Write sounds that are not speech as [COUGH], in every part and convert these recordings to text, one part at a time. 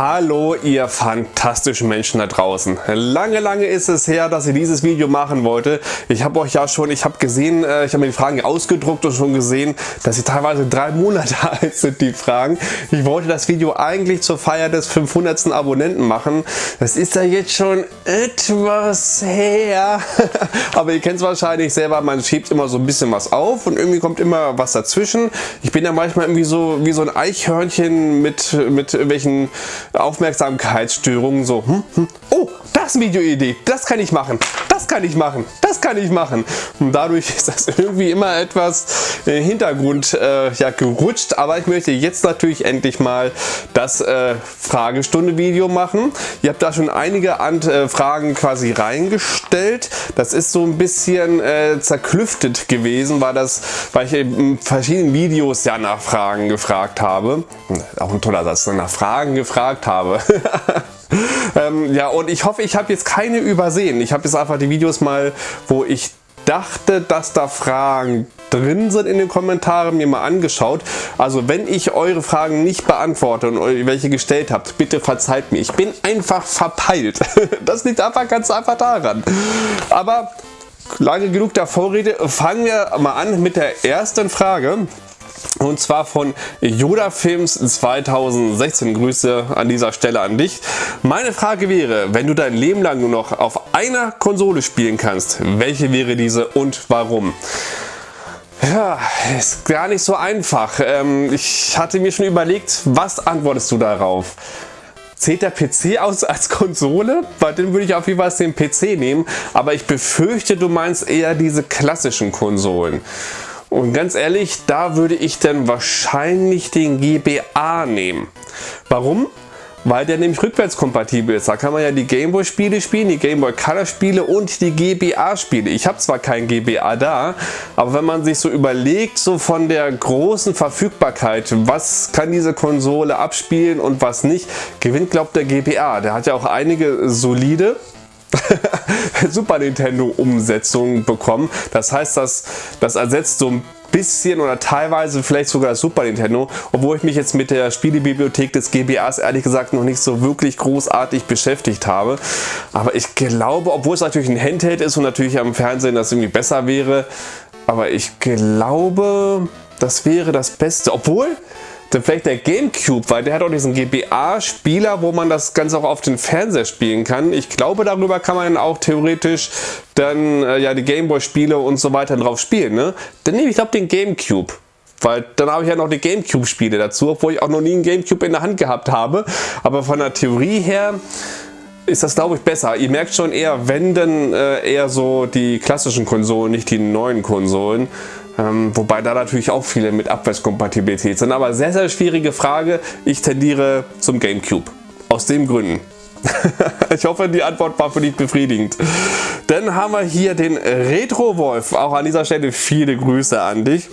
Hallo ihr fantastischen Menschen da draußen. Lange, lange ist es her, dass ich dieses Video machen wollte. Ich habe euch ja schon, ich habe gesehen, äh, ich habe mir die Fragen ausgedruckt und schon gesehen, dass sie teilweise drei Monate [LAUGHS] alt sind, die Fragen. Ich wollte das Video eigentlich zur Feier des 500. Abonnenten machen. Das ist ja jetzt schon etwas her. [LAUGHS] Aber ihr kennt es wahrscheinlich selber, man schiebt immer so ein bisschen was auf und irgendwie kommt immer was dazwischen. Ich bin ja manchmal irgendwie so wie so ein Eichhörnchen mit, mit irgendwelchen Aufmerksamkeitsstörungen so, hm, hm, oh, das Videoidee, das kann ich machen, das kann ich machen, das kann ich machen. Und dadurch [LAUGHS] ist das irgendwie immer etwas im Hintergrund äh, ja, gerutscht, aber ich möchte jetzt natürlich endlich mal das äh, Fragestunde-Video machen. Ihr habt da schon einige Ant äh, Fragen quasi reingestellt. Das ist so ein bisschen äh, zerklüftet gewesen, weil, das, weil ich in verschiedenen Videos ja nach Fragen gefragt habe. Auch ein toller Satz, nach Fragen gefragt habe. [LAUGHS] ähm, ja, und ich hoffe, ich habe jetzt keine übersehen. Ich habe jetzt einfach die Videos mal, wo ich dachte, dass da Fragen drin sind in den Kommentaren, mir mal angeschaut. Also wenn ich eure Fragen nicht beantworte und welche gestellt habt, bitte verzeiht mir. Ich bin einfach verpeilt. [LAUGHS] Das liegt einfach ganz einfach daran. Aber lange genug der Vorrede, fangen wir mal an mit der ersten Frage. Und zwar von Yoda Films 2016. Grüße an dieser Stelle an dich. Meine Frage wäre, wenn du dein Leben lang nur noch auf einer Konsole spielen kannst, welche wäre diese und warum? Ja, ist gar nicht so einfach. Ähm, ich hatte mir schon überlegt, was antwortest du darauf? Zählt der PC aus als Konsole? Bei dem würde ich auf jeden Fall den PC nehmen, aber ich befürchte, du meinst eher diese klassischen Konsolen. Und ganz ehrlich, da würde ich dann wahrscheinlich den GBA nehmen. Warum? Weil der nämlich rückwärtskompatibel ist. Da kann man ja die Gameboy Spiele spielen, die Gameboy Color Spiele und die GBA Spiele. Ich habe zwar kein GBA da, aber wenn man sich so überlegt, so von der großen Verfügbarkeit, was kann diese Konsole abspielen und was nicht, gewinnt glaubt der GBA. Der hat ja auch einige solide [LAUGHS] Super Nintendo Umsetzung bekommen. Das heißt, das, das ersetzt so ein bisschen oder teilweise vielleicht sogar das Super Nintendo, obwohl ich mich jetzt mit der Spielebibliothek des GBAs ehrlich gesagt noch nicht so wirklich großartig beschäftigt habe. Aber ich glaube, obwohl es natürlich ein Handheld ist und natürlich am Fernsehen das irgendwie besser wäre, aber ich glaube, das wäre das Beste. Obwohl, dann vielleicht der Gamecube, weil der hat auch diesen GBA-Spieler, wo man das Ganze auch auf den Fernseher spielen kann. Ich glaube, darüber kann man auch theoretisch dann äh, ja die Gameboy-Spiele und so weiter drauf spielen. Ne? Dann nehme ich glaube den Gamecube. Weil dann habe ich ja noch die Gamecube-Spiele dazu, obwohl ich auch noch nie einen Gamecube in der Hand gehabt habe. Aber von der Theorie her ist das glaube ich besser. Ihr merkt schon eher, wenn dann äh, eher so die klassischen Konsolen, nicht die neuen Konsolen. Ähm, wobei da natürlich auch viele mit Abwärtskompatibilität sind. Aber sehr, sehr schwierige Frage. Ich tendiere zum Gamecube. Aus den Gründen. [LAUGHS] ich hoffe, die Antwort war für dich befriedigend. Dann haben wir hier den Retro Wolf. Auch an dieser Stelle viele Grüße an dich.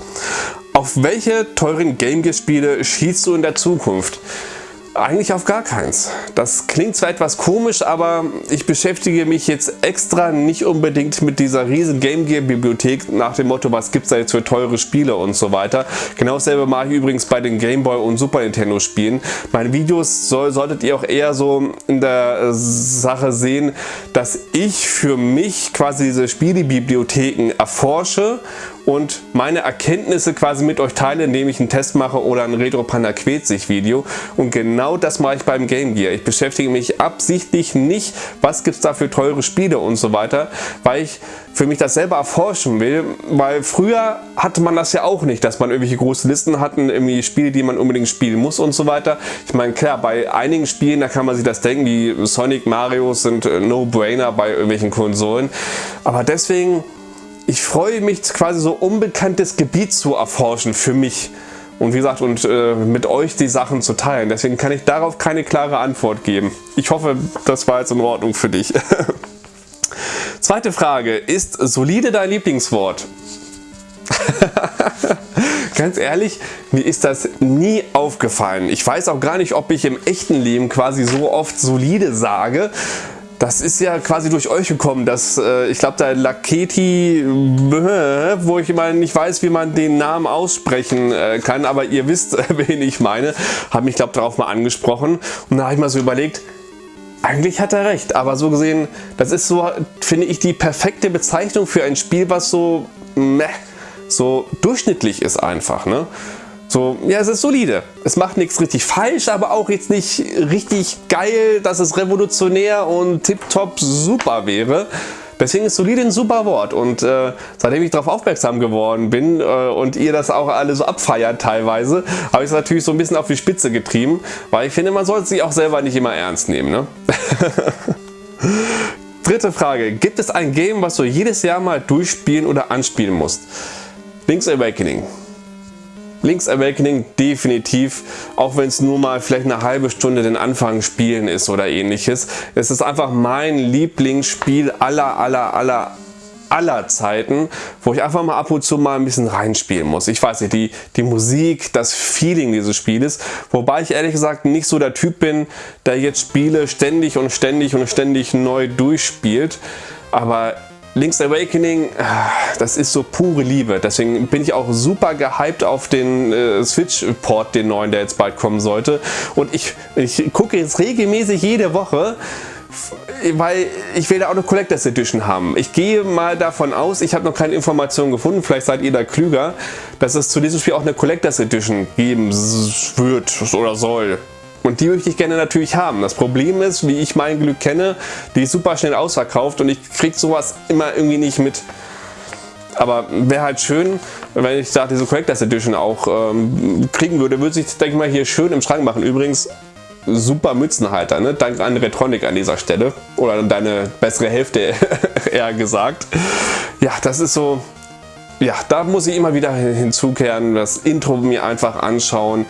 Auf welche teuren Game Gear Spiele schießt du in der Zukunft? Eigentlich auf gar keins. Das klingt zwar etwas komisch, aber ich beschäftige mich jetzt extra nicht unbedingt mit dieser riesen Game Gear Bibliothek nach dem Motto, was gibt es da jetzt für teure Spiele und so weiter. Genau dasselbe mache ich übrigens bei den Game Boy und Super Nintendo Spielen. Meine Videos soll, solltet ihr auch eher so in der Sache sehen, dass ich für mich quasi diese Spielebibliotheken erforsche und meine Erkenntnisse quasi mit euch teile, indem ich einen Test mache oder ein Retro Panda quält sich Video. Und genau das mache ich beim Game Gear. Ich beschäftige mich absichtlich nicht, was gibt es da für teure Spiele und so weiter, weil ich für mich das selber erforschen will, weil früher hatte man das ja auch nicht, dass man irgendwelche große Listen hatten, irgendwie Spiele, die man unbedingt spielen muss und so weiter. Ich meine, klar, bei einigen Spielen, da kann man sich das denken, die Sonic Marios sind No-Brainer bei irgendwelchen Konsolen, aber deswegen ich freue mich quasi so unbekanntes Gebiet zu erforschen für mich. Und wie gesagt, und äh, mit euch die Sachen zu teilen. Deswegen kann ich darauf keine klare Antwort geben. Ich hoffe, das war jetzt in Ordnung für dich. [LAUGHS] Zweite Frage. Ist solide dein Lieblingswort? [LAUGHS] Ganz ehrlich, mir ist das nie aufgefallen. Ich weiß auch gar nicht, ob ich im echten Leben quasi so oft solide sage. Das ist ja quasi durch euch gekommen, dass äh, ich glaube, der Laketi, äh, wo ich mal nicht weiß, wie man den Namen aussprechen äh, kann, aber ihr wisst, [LAUGHS] wen ich meine, hat mich, glaube darauf mal angesprochen. Und da habe ich mal so überlegt, eigentlich hat er recht, aber so gesehen, das ist so, finde ich, die perfekte Bezeichnung für ein Spiel, was so, meh, so durchschnittlich ist einfach. Ne? So, ja, es ist solide. Es macht nichts richtig falsch, aber auch jetzt nicht richtig geil, dass es revolutionär und tipptopp super wäre. Deswegen ist solide ein super Wort und äh, seitdem ich darauf aufmerksam geworden bin äh, und ihr das auch alle so abfeiert teilweise, habe ich es natürlich so ein bisschen auf die Spitze getrieben, weil ich finde, man sollte sich auch selber nicht immer ernst nehmen. Ne? [LAUGHS] Dritte Frage. Gibt es ein Game, was du jedes Jahr mal durchspielen oder anspielen musst? Link's Awakening. Link's Awakening definitiv, auch wenn es nur mal vielleicht eine halbe Stunde den Anfang spielen ist oder ähnliches. Es ist einfach mein Lieblingsspiel aller, aller, aller, aller Zeiten, wo ich einfach mal ab und zu mal ein bisschen reinspielen muss. Ich weiß nicht, die, die Musik, das Feeling dieses Spieles, wobei ich ehrlich gesagt nicht so der Typ bin, der jetzt Spiele ständig und ständig und ständig neu durchspielt, aber Link's Awakening, ah, das ist so pure Liebe. Deswegen bin ich auch super gehypt auf den äh, Switch-Port, den neuen, der jetzt bald kommen sollte. Und ich, ich gucke jetzt regelmäßig jede Woche, weil ich will da auch eine Collectors Edition haben. Ich gehe mal davon aus, ich habe noch keine Informationen gefunden, vielleicht seid ihr da klüger, dass es zu diesem Spiel auch eine Collectors Edition geben wird oder soll. Und die möchte ich gerne natürlich haben. Das Problem ist, wie ich mein Glück kenne, die ist super schnell ausverkauft und ich kriege sowas immer irgendwie nicht mit. Aber wäre halt schön, wenn ich da diese Collectors Edition auch ähm, kriegen würde, würde sich, denke ich mal, hier schön im Schrank machen. Übrigens, super Mützenhalter, ne? Dank an Retronic an dieser Stelle. Oder deine bessere Hälfte, [LAUGHS] eher gesagt. Ja, das ist so, ja, da muss ich immer wieder hinzukehren, das Intro mir einfach anschauen,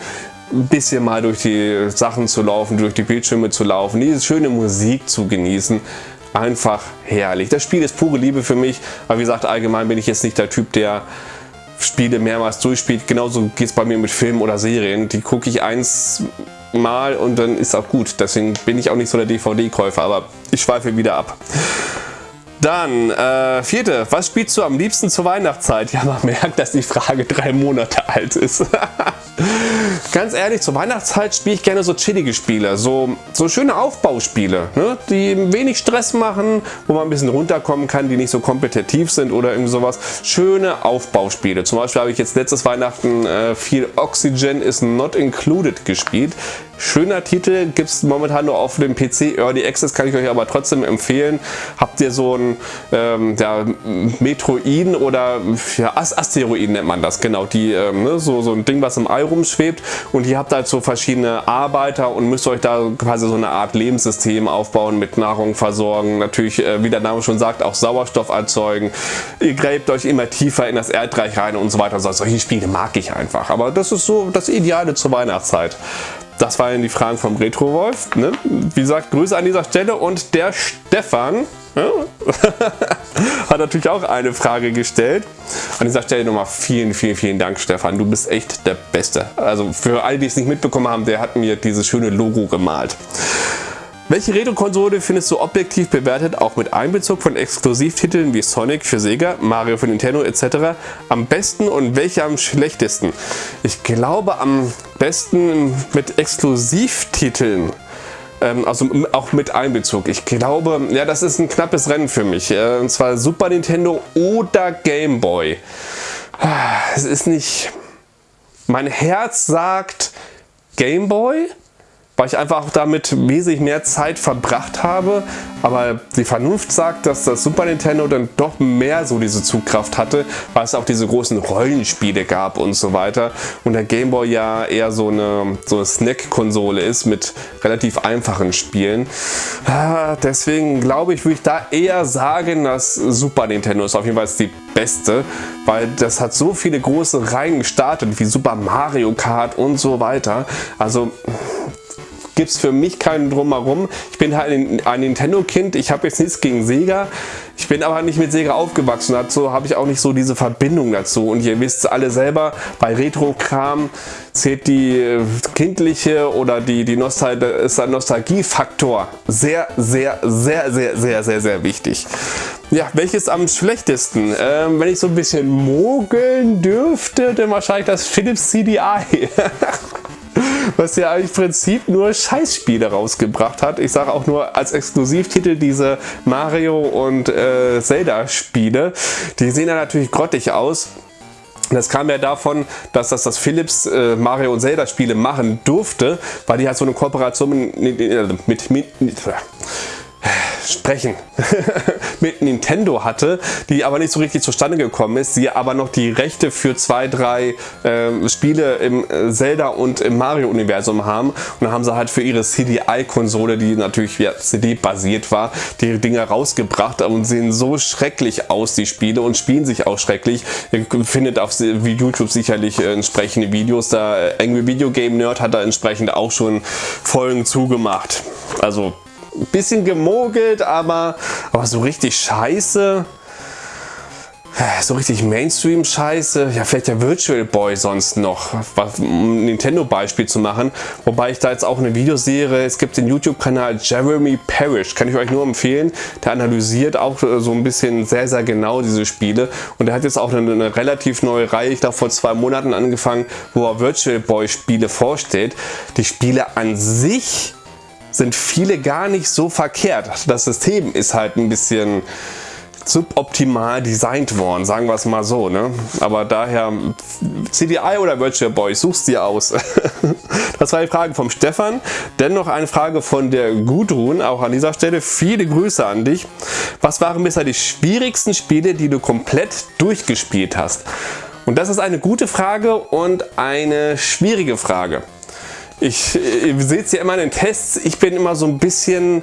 ein bisschen mal durch die Sachen zu laufen, durch die Bildschirme zu laufen, diese schöne Musik zu genießen. Einfach herrlich. Das Spiel ist pure Liebe für mich, aber wie gesagt, allgemein bin ich jetzt nicht der Typ, der Spiele mehrmals durchspielt. Genauso geht es bei mir mit Filmen oder Serien. Die gucke ich eins mal und dann ist auch gut. Deswegen bin ich auch nicht so der DVD-Käufer, aber ich schweife wieder ab. Dann, äh, vierte, was spielst du am liebsten zur Weihnachtszeit? Ja, man [LAUGHS] merkt, dass die Frage drei Monate alt ist. [LAUGHS] Ganz ehrlich, zur Weihnachtszeit spiele ich gerne so chillige Spiele, so, so schöne Aufbauspiele, ne? die wenig Stress machen, wo man ein bisschen runterkommen kann, die nicht so kompetitiv sind oder irgendwie sowas. Schöne Aufbauspiele. Zum Beispiel habe ich jetzt letztes Weihnachten äh, viel Oxygen is not included gespielt. Schöner Titel, gibt es momentan nur auf dem PC, Early Access kann ich euch aber trotzdem empfehlen. Habt ihr so ein ähm, ja, Metroiden oder ja, Asteroiden nennt man das, genau, die, ähm, ne, so, so ein Ding, was im All rumschwebt und ihr habt halt so verschiedene Arbeiter und müsst euch da quasi so eine Art Lebenssystem aufbauen, mit Nahrung versorgen, natürlich, äh, wie der Name schon sagt, auch Sauerstoff erzeugen. Ihr gräbt euch immer tiefer in das Erdreich rein und so weiter. Solche Spiele mag ich einfach, aber das ist so das Ideale zur Weihnachtszeit. Das waren die Fragen vom Retro Wolf. Ne? Wie gesagt, Grüße an dieser Stelle und der Stefan ja, [LAUGHS] hat natürlich auch eine Frage gestellt. An dieser Stelle nochmal vielen, vielen, vielen Dank, Stefan. Du bist echt der Beste. Also für alle, die es nicht mitbekommen haben, der hat mir dieses schöne Logo gemalt. Welche Retro-Konsole findest du objektiv bewertet, auch mit Einbezug von Exklusivtiteln wie Sonic für Sega, Mario für Nintendo etc. am besten und welche am schlechtesten? Ich glaube am besten mit Exklusivtiteln. Ähm, also auch mit Einbezug. Ich glaube, ja, das ist ein knappes Rennen für mich. Äh, und zwar Super Nintendo oder Game Boy. Ah, es ist nicht... Mein Herz sagt Game Boy weil ich einfach damit wesentlich mehr Zeit verbracht habe. Aber die Vernunft sagt, dass das Super Nintendo dann doch mehr so diese Zugkraft hatte, weil es auch diese großen Rollenspiele gab und so weiter. Und der Game Boy ja eher so eine, so eine Snack-Konsole ist mit relativ einfachen Spielen. Ah, deswegen glaube ich, würde ich da eher sagen, dass Super Nintendo ist auf jeden Fall die beste, weil das hat so viele große Reihen gestartet, wie Super Mario Kart und so weiter. Also gibt es für mich keinen Drumherum. Ich bin halt ein Nintendo-Kind, ich habe jetzt nichts gegen Sega. Ich bin aber nicht mit Sega aufgewachsen, dazu habe ich auch nicht so diese Verbindung dazu. Und ihr wisst alle selber, bei Retro-Kram zählt die äh, kindliche oder die, die Nostal ist ein Nostalgiefaktor sehr, sehr, sehr, sehr, sehr, sehr, sehr wichtig. Ja, welches am schlechtesten? Ähm, wenn ich so ein bisschen mogeln dürfte, dann wahrscheinlich das Philips CDI. [LAUGHS] was ja im Prinzip nur Scheißspiele rausgebracht hat. Ich sage auch nur als Exklusivtitel diese Mario und äh, Zelda Spiele. Die sehen ja natürlich grottig aus. Das kam ja davon, dass das, das Philips äh, Mario und Zelda Spiele machen durfte, weil die halt so eine Kooperation mit, mit, mit, mit sprechen [LAUGHS] mit Nintendo hatte, die aber nicht so richtig zustande gekommen ist, sie aber noch die Rechte für zwei, drei äh, Spiele im äh, Zelda und im Mario Universum haben und dann haben sie halt für ihre CDI-Konsole, die natürlich ja, CD-basiert war, die Dinge rausgebracht und sehen so schrecklich aus, die Spiele und spielen sich auch schrecklich. Ihr findet auf YouTube sicherlich äh, entsprechende Videos, da äh, Angry Video Game Nerd hat da entsprechend auch schon Folgen zugemacht. Also ein bisschen gemogelt, aber, aber so richtig scheiße. So richtig Mainstream-Scheiße, ja vielleicht der Virtual Boy sonst noch, um ein Nintendo-Beispiel zu machen. Wobei ich da jetzt auch eine Videoserie, es gibt den YouTube-Kanal Jeremy Parrish, kann ich euch nur empfehlen. Der analysiert auch so ein bisschen sehr, sehr genau diese Spiele. Und er hat jetzt auch eine, eine relativ neue Reihe, ich glaube vor zwei Monaten angefangen, wo er Virtual Boy Spiele vorstellt. Die Spiele an sich sind viele gar nicht so verkehrt. Das System ist halt ein bisschen suboptimal designt worden, sagen wir es mal so. Ne? Aber daher CDI oder Virtual Boy, suchst dir aus. [LAUGHS] das war die Frage vom Stefan. Dennoch eine Frage von der Gudrun, auch an dieser Stelle. Viele Grüße an dich. Was waren bisher die schwierigsten Spiele, die du komplett durchgespielt hast? Und das ist eine gute Frage und eine schwierige Frage. Ich, ihr seht es ja immer in den Tests, ich bin immer so ein bisschen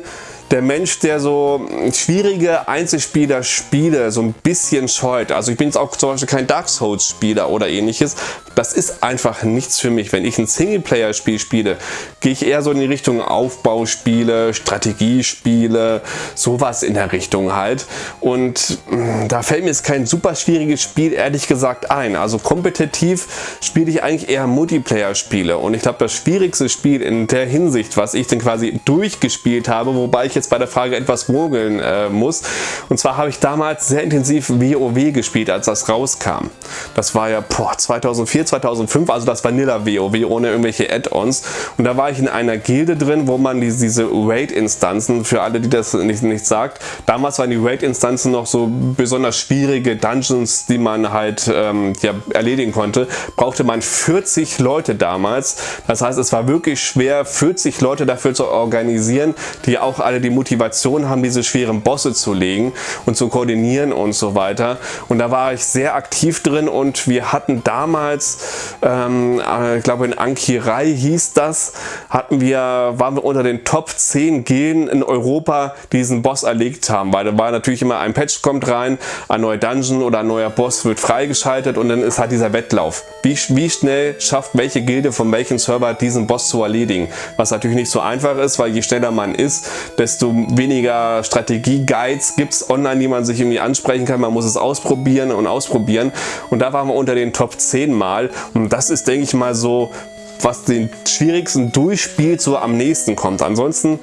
der Mensch, der so schwierige Einzelspieler-Spiele so ein bisschen scheut. Also ich bin jetzt auch zum Beispiel kein Dark Souls Spieler oder ähnliches. Das ist einfach nichts für mich. Wenn ich ein Singleplayer-Spiel spiele, gehe ich eher so in die Richtung Aufbauspiele, Strategiespiele, sowas in der Richtung halt. Und mm, da fällt mir jetzt kein super schwieriges Spiel ehrlich gesagt ein. Also kompetitiv spiele ich eigentlich eher Multiplayer-Spiele. Und ich glaube, das schwierigste Spiel in der Hinsicht, was ich denn quasi durchgespielt habe, wobei ich jetzt bei der Frage etwas mogeln äh, muss. Und zwar habe ich damals sehr intensiv WoW gespielt, als das rauskam. Das war ja boah, 2004, 2005, also das Vanilla WoW ohne irgendwelche Add-ons. Und da war ich in einer Gilde drin, wo man diese, diese Raid-Instanzen, für alle, die das nicht, nicht sagt, damals waren die Raid-Instanzen noch so besonders schwierige Dungeons, die man halt ähm, ja, erledigen konnte, brauchte man 40 Leute damals. Das heißt, es war wirklich schwer, 40 Leute dafür zu organisieren, die auch alle die Motivation haben, diese schweren Bosse zu legen und zu koordinieren und so weiter. Und da war ich sehr aktiv drin und wir hatten damals, ähm, äh, ich glaube in Ankirei hieß das, hatten wir, waren wir unter den Top 10 Gen in Europa, die diesen Boss erlegt haben, weil da war natürlich immer ein Patch kommt rein, ein neuer Dungeon oder ein neuer Boss wird freigeschaltet und dann ist halt dieser Wettlauf. Wie, wie schnell schafft welche Gilde von welchem Server diesen Boss zu erledigen? Was natürlich nicht so einfach ist, weil je schneller man ist, desto weniger Strategie-Guides gibt es online, die man sich irgendwie ansprechen kann. Man muss es ausprobieren und ausprobieren. Und da waren wir unter den Top 10 Mal. Und das ist, denke ich mal, so, was den schwierigsten durchspielt, so am nächsten kommt. Ansonsten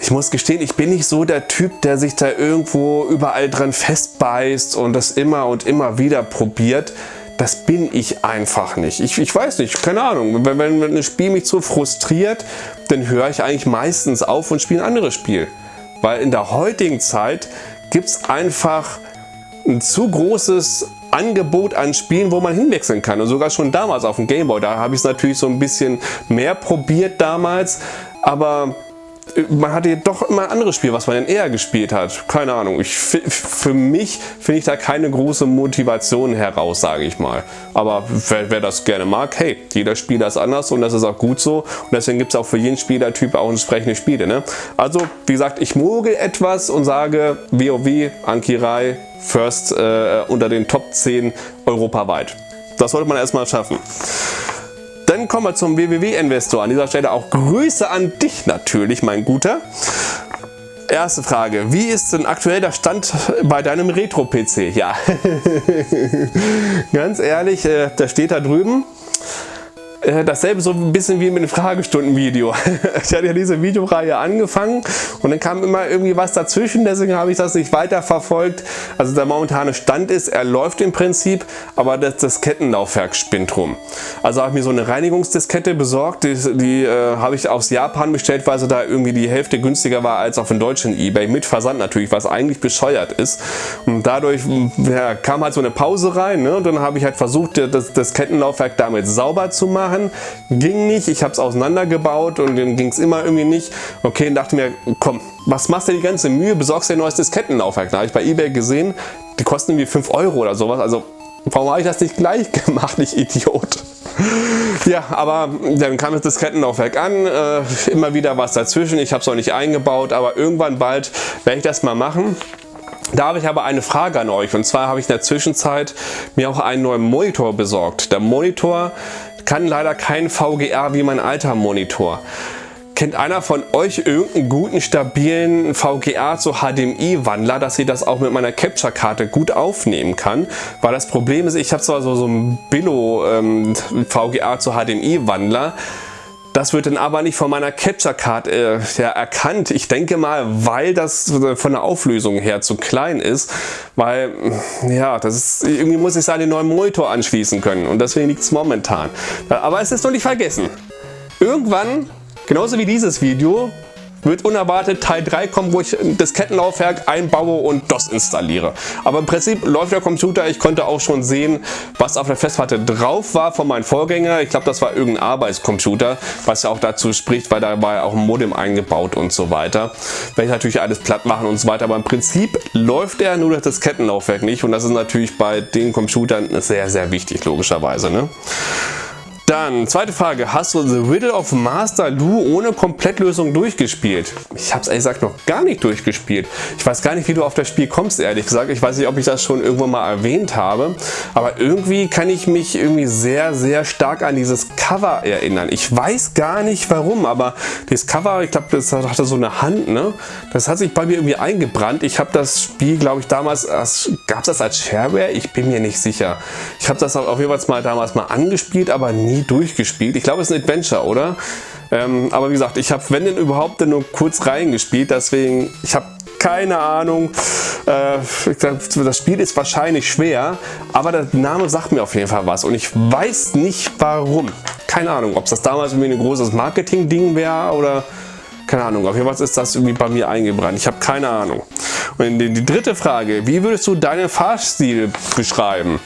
ich muss gestehen, ich bin nicht so der Typ, der sich da irgendwo überall dran festbeißt und das immer und immer wieder probiert. Das bin ich einfach nicht. Ich, ich weiß nicht, keine Ahnung. Wenn, wenn ein Spiel mich so frustriert, dann höre ich eigentlich meistens auf und spiele ein anderes Spiel. Weil in der heutigen Zeit gibt es einfach ein zu großes Angebot an Spielen, wo man hinwechseln kann. Und sogar schon damals auf dem Gameboy, da habe ich es natürlich so ein bisschen mehr probiert damals. Aber man hatte doch immer ein anderes Spiel, was man dann eher gespielt hat. Keine Ahnung. Ich, für mich finde ich da keine große Motivation heraus, sage ich mal. Aber wer, wer, das gerne mag, hey, jeder Spieler ist anders und das ist auch gut so. Und deswegen gibt es auch für jeden Spielertyp auch entsprechende Spiele. Ne? Also, wie gesagt, ich mogel etwas und sage WoW, Ankirai, First äh, unter den Top 10 europaweit. Das sollte man erstmal schaffen dann kommen wir zum WWW-Investor. An dieser Stelle auch Grüße an dich natürlich, mein Guter. Erste Frage, wie ist denn aktuell der Stand bei deinem Retro-PC? Ja, [LAUGHS] ganz ehrlich, äh, der steht da drüben. Äh, dasselbe so ein bisschen wie mit dem Fragestunden-Video. [LAUGHS] Ich hatte ja diese Videoreihe angefangen und dann kam immer irgendwie was dazwischen, deswegen habe ich das nicht weiter verfolgt. Also der momentane Stand ist, er läuft im Prinzip, aber das, das Kettenlaufwerk spinnt rum. Also habe ich mir so eine Reinigungsdiskette besorgt, die, die äh, habe ich aus Japan bestellt, weil sie da irgendwie die Hälfte günstiger war als auf dem deutschen Ebay, mit Versand natürlich, was eigentlich bescheuert ist. Und dadurch ja, kam halt so eine Pause rein ne? und dann habe ich halt versucht, das, das Kettenlaufwerk damit sauber zu machen machen. Ging nicht, ich habe es auseinandergebaut und dann ging es immer irgendwie nicht. Okay, dann dachte mir, komm, was machst du die ganze Mühe, besorgst dir ein neues Diskettenlaufwerk. Da habe ich bei Ebay gesehen, die kosten irgendwie 5 Euro oder sowas. Also warum habe ich das nicht gleich [LAUGHS] gemacht, ich Idiot? Ja, aber dann kam das Diskettenlaufwerk an, äh, immer wieder was dazwischen, ich habe es noch nicht eingebaut, aber irgendwann bald werde ich das mal machen. Da habe ich aber eine Frage an euch und zwar habe ich in der Zwischenzeit mir auch einen neuen Monitor besorgt. Der Monitor kann leider kein VGA wie mein alter Monitor. Kennt einer von euch irgendeinen guten, stabilen VGA zu HDMI-Wandler, dass ihr das auch mit meiner Capture-Karte gut aufnehmen kann? Weil das Problem ist, ich habe zwar so, so ein Billo ähm, VGA zu HDMI-Wandler, das wird dann aber nicht von meiner Capture Card äh, ja, erkannt. Ich denke mal, weil das von der Auflösung her zu klein ist, weil ja, das ist, irgendwie muss ich an den neuen Monitor anschließen können und deswegen liegt es momentan. Aber es ist noch nicht vergessen. Irgendwann, genauso wie dieses Video, wird unerwartet Teil 3 kommen, wo ich das Kettenlaufwerk einbaue und DOS installiere. Aber im Prinzip läuft der Computer. Ich konnte auch schon sehen, was auf der Festplatte drauf war von meinem Vorgänger. Ich glaube, das war irgendein Arbeitscomputer, was ja auch dazu spricht, weil da war ja auch ein Modem eingebaut und so weiter. Werde ich natürlich alles platt machen und so weiter. Aber im Prinzip läuft er nur das Kettenlaufwerk nicht und das ist natürlich bei den Computern sehr, sehr wichtig, logischerweise. Ne? Dann, zweite Frage. Hast du The Riddle of Master Lu ohne Komplettlösung durchgespielt? Ich habe es ehrlich gesagt noch gar nicht durchgespielt. Ich weiß gar nicht, wie du auf das Spiel kommst, ehrlich gesagt. Ich weiß nicht, ob ich das schon irgendwann mal erwähnt habe. Aber irgendwie kann ich mich irgendwie sehr, sehr stark an dieses Cover erinnern. Ich weiß gar nicht warum, aber das Cover, ich glaube, das hatte so eine Hand, ne? Das hat sich bei mir irgendwie eingebrannt. Ich habe das Spiel, glaube ich, damals, gab es das als Shareware? Ich bin mir nicht sicher. Ich habe das auf jeden Fall mal damals mal angespielt, aber nie nie durchgespielt. Ich glaube, es ist ein Adventure, oder? Ähm, aber wie gesagt, ich habe, wenn denn überhaupt, nur kurz reingespielt. Deswegen, ich habe keine Ahnung. Äh, das Spiel ist wahrscheinlich schwer, aber der Name sagt mir auf jeden Fall was und ich weiß nicht warum. Keine Ahnung, ob es das damals irgendwie ein großes Marketing-Ding wäre oder keine Ahnung. Auf jeden Fall ist das irgendwie bei mir eingebrannt. Ich habe keine Ahnung. Und die, die dritte Frage, wie würdest du deinen Fahrstil beschreiben?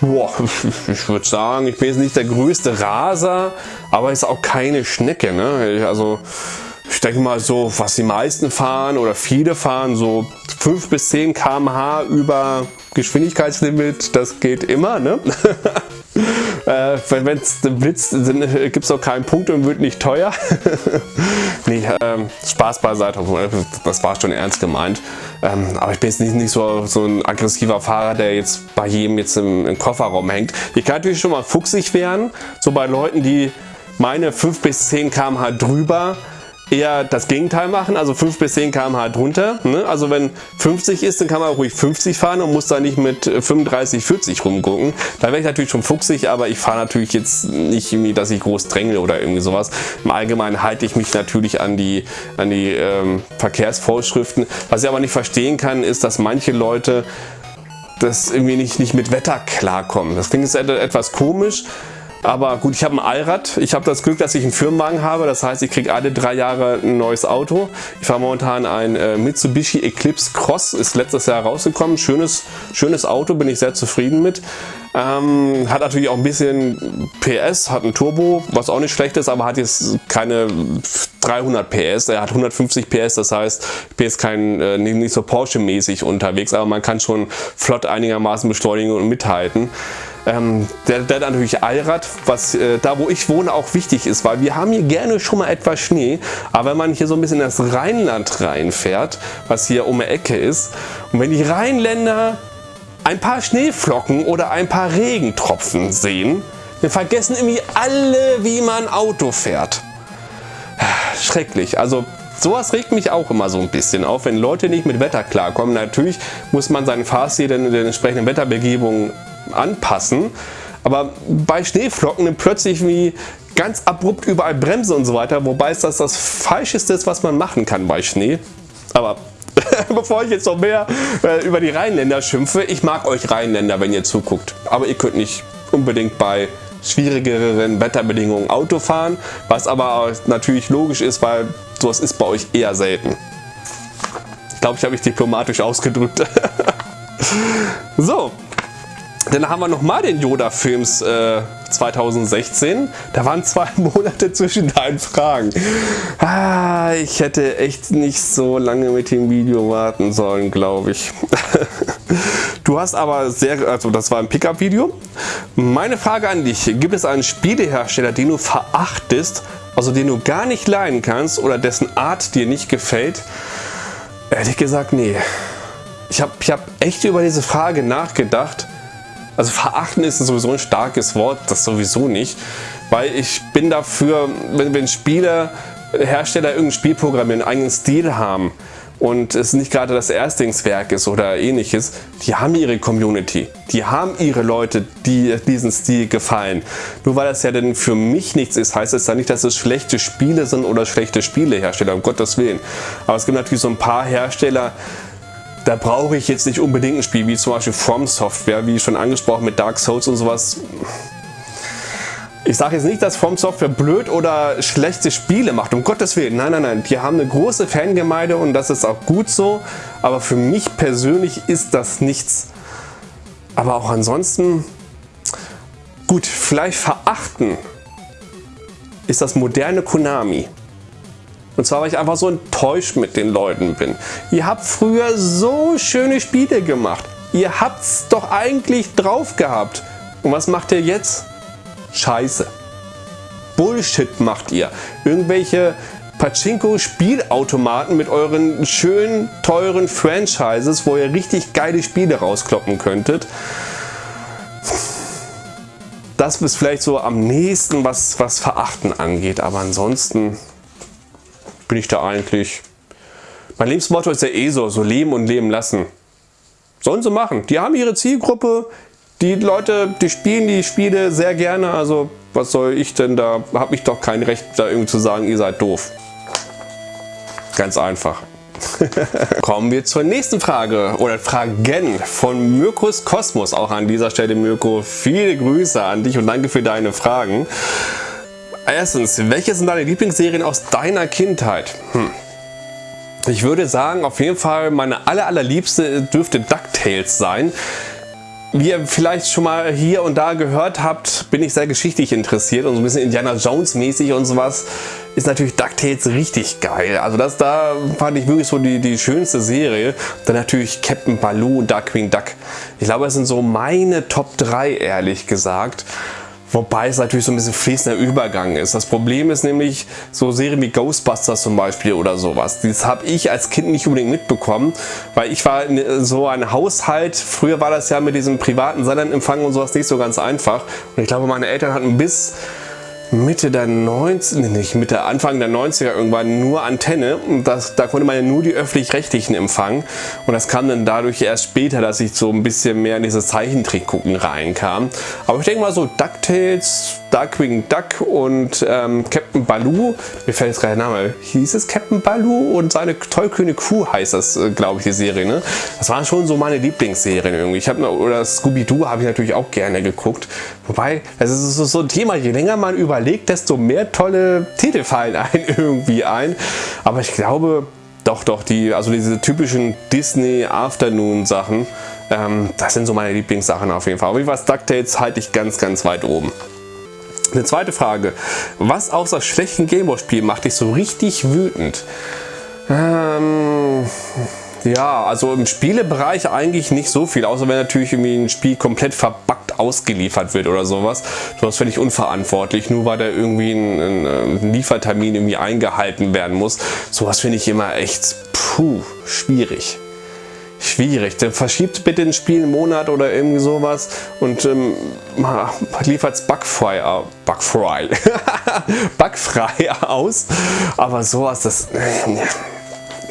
Boah, [LAUGHS] ich würde sagen, ich bin jetzt nicht der größte Raser, aber ist auch keine Schnecke. Ne? Also ich denke mal so, was die meisten fahren oder viele fahren, so 5 bis 10 km/h über Geschwindigkeitslimit, das geht immer. Ne? [LAUGHS] äh, wenn es blitzt, gibt es auch keinen Punkt und wird nicht teuer. [LAUGHS] nee, ähm, Spaß beiseite, das war schon ernst gemeint. Ähm, aber ich bin jetzt nicht, nicht so, so ein aggressiver Fahrer, der jetzt bei jedem jetzt im, im Kofferraum hängt. Ich kann natürlich schon mal fuchsig werden, so bei Leuten, die meine 5 bis 10 km/h drüber eher das Gegenteil machen, also 5 bis 10 km/h drunter. Ne? Also wenn 50 ist, dann kann man ruhig 50 fahren und muss da nicht mit 35, 40 rumgucken. Da wäre ich natürlich schon fuchsig, aber ich fahre natürlich jetzt nicht irgendwie, dass ich groß drängle oder irgendwie sowas. Im Allgemeinen halte ich mich natürlich an die, an die ähm, Verkehrsvorschriften. Was ich aber nicht verstehen kann, ist, dass manche Leute das irgendwie nicht, nicht mit Wetter klarkommen. Das klingt jetzt etwas komisch, aber gut, ich habe ein Allrad. Ich habe das Glück, dass ich einen Firmenwagen habe. Das heißt, ich kriege alle drei Jahre ein neues Auto. Ich fahre momentan ein äh, Mitsubishi Eclipse Cross. Ist letztes Jahr rausgekommen. Schönes, schönes Auto, bin ich sehr zufrieden mit. Ähm, hat natürlich auch ein bisschen PS, hat ein Turbo, was auch nicht schlecht ist, aber hat jetzt keine 300 PS. Er hat 150 PS, das heißt, ich bin kein, äh, nicht so Porsche-mäßig unterwegs, aber man kann schon flott einigermaßen beschleunigen und mithalten. Ähm, der, der natürlich Allrad, was äh, da wo ich wohne auch wichtig ist, weil wir haben hier gerne schon mal etwas Schnee, aber wenn man hier so ein bisschen in das Rheinland reinfährt, was hier um die Ecke ist, und wenn die Rheinländer ein paar Schneeflocken oder ein paar Regentropfen sehen, Wir vergessen irgendwie alle, wie man Auto fährt. Schrecklich. Also sowas regt mich auch immer so ein bisschen auf, wenn Leute nicht mit Wetter klarkommen. Natürlich muss man seinen Fahrstil den, den entsprechenden Wetterbegebungen anpassen. Aber bei Schneeflocken plötzlich wie ganz abrupt überall bremsen und so weiter, wobei es das das Falscheste ist, was man machen kann bei Schnee. Aber [LAUGHS] bevor ich jetzt noch mehr äh, über die Rheinländer schimpfe, ich mag euch Rheinländer, wenn ihr zuguckt. Aber ihr könnt nicht unbedingt bei schwierigeren Wetterbedingungen Auto fahren, was aber natürlich logisch ist, weil sowas ist bei euch eher selten. Ich glaube, ich habe mich diplomatisch ausgedrückt. [LAUGHS] so, dann haben wir nochmal den Yoda-Films äh, 2016. Da waren zwei [LAUGHS] Monate zwischen deinen Fragen. Ah, ich hätte echt nicht so lange mit dem Video warten sollen, glaube ich. [LAUGHS] Du hast aber sehr, also das war ein Pickup-Video. Meine Frage an dich, gibt es einen Spielehersteller, den du verachtest, also den du gar nicht leiden kannst oder dessen Art dir nicht gefällt? Ehrlich gesagt, nee. Ich habe ich hab echt über diese Frage nachgedacht also verachten ist sowieso ein starkes Wort, das sowieso nicht. Weil ich bin dafür, wenn, wenn Spieler, Hersteller irgendein Spiel programmieren, einen eigenen Stil haben und es nicht gerade das Erstlingswerk ist oder ähnliches, die haben ihre Community, die haben ihre Leute, die diesen Stil gefallen. Nur weil das ja dann für mich nichts ist, heißt es ja nicht, dass es schlechte Spiele sind oder schlechte Spielehersteller, um Gottes Willen. Aber es gibt natürlich so ein paar Hersteller, da brauche ich jetzt nicht unbedingt ein Spiel wie zum Beispiel From Software, wie schon angesprochen mit Dark Souls und sowas. Ich sage jetzt nicht, dass From Software blöd oder schlechte Spiele macht, um Gottes Willen. Nein, nein, nein. Die haben eine große Fangemeinde und das ist auch gut so. Aber für mich persönlich ist das nichts. Aber auch ansonsten, gut, vielleicht verachten ist das moderne Konami. Und zwar, weil ich einfach so enttäuscht mit den Leuten bin. Ihr habt früher so schöne Spiele gemacht. Ihr habt es doch eigentlich drauf gehabt. Und was macht ihr jetzt? Scheiße. Bullshit macht ihr. Irgendwelche Pachinko-Spielautomaten mit euren schönen, teuren Franchises, wo ihr richtig geile Spiele rauskloppen könntet. Das ist vielleicht so am nächsten, was, was Verachten angeht. Aber ansonsten bin ich da eigentlich... Mein Lebensmotto ist ja eh so, so leben und leben lassen. Sollen sie machen. Die haben ihre Zielgruppe, die Leute, die spielen die Spiele sehr gerne, also was soll ich denn da, habe ich doch kein Recht da irgendwie zu sagen, ihr seid doof. Ganz einfach. [LAUGHS] Kommen wir zur nächsten Frage oder Fragen von Mirkus Kosmos. Auch an dieser Stelle Mirko, viele Grüße an dich und danke für deine Fragen. Erstens, welche sind deine Lieblingsserien aus deiner Kindheit? Hm. Ich würde sagen, auf jeden Fall meine aller, allerliebste dürfte DuckTales sein. Wie ihr vielleicht schon mal hier und da gehört habt, bin ich sehr geschichtlich interessiert und so ein bisschen Indiana Jones mäßig und sowas ist natürlich DuckTales richtig geil. Also das da fand ich wirklich so die, die schönste Serie. Dann natürlich Captain Baloo und Darkwing Duck. Ich glaube, das sind so meine Top 3, ehrlich gesagt. Wobei es natürlich so ein bisschen fließender Übergang ist. Das Problem ist nämlich so Serien wie Ghostbusters zum Beispiel oder sowas. Das habe ich als Kind nicht unbedingt mitbekommen, weil ich war in so ein Haushalt, früher war das ja mit diesem privaten Sendernempfang und sowas nicht so ganz einfach. Und ich glaube meine Eltern hatten bis Mitte der 90 nee, nicht Mitte, Anfang der 90er irgendwann nur Antenne und das, da konnte man ja nur die öffentlich-rechtlichen empfangen und das kam dann dadurch erst später, dass ich so ein bisschen mehr in dieses Zeichentrick gucken reinkam. Aber ich denke mal so DuckTales, Darkwing Duck und ähm, Captain Baloo, mir fällt jetzt gerade der Name, hieß es Captain Baloo und seine tollkühne Crew heißt das, äh, glaube ich, die Serie. Ne? Das waren schon so meine Lieblingsserien irgendwie. Ich habe oder Scooby-Doo habe ich natürlich auch gerne geguckt. Wobei, es ist so ein Thema, je länger man überlegt, desto mehr tolle Titel fallen [LAUGHS] ein irgendwie ein. Aber ich glaube, doch, doch, die, also diese typischen Disney Afternoon Sachen, ähm, das sind so meine Lieblingssachen auf jeden Fall. Aber wie was DuckTales halte ich ganz, ganz weit oben. Eine zweite Frage. Was außer schlechten Gameboy-Spielen macht dich so richtig wütend? Ähm, ja, also im Spielebereich eigentlich nicht so viel, außer wenn natürlich irgendwie ein Spiel komplett verbuggt ausgeliefert wird oder sowas. Sowas finde ich unverantwortlich, nur weil da irgendwie ein, ein, Liefertermin irgendwie eingehalten werden muss. Sowas finde ich immer echt puh, schwierig. schwierig. Dann verschiebt bitte ein Spiel einen Monat oder irgendwie sowas und ähm, liefert es bugfrei, bugfrei, [LAUGHS] bugfrei aus. Aber sowas, das...